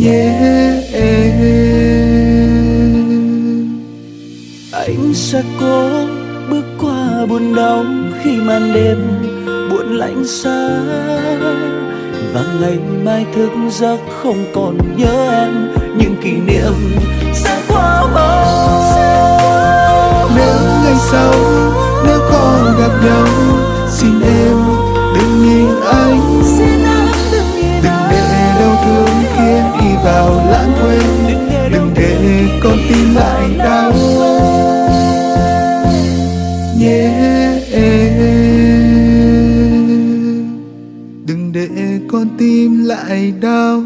nhé. Anh sẽ cố bước qua buồn đau khi màn đêm buồn lạnh xa. Và ngày mai thức giấc không còn nhớ em. Những kỷ niệm sẽ qua mau nếu ngày sau con tim lại đau yeah. đừng để con tim lại đau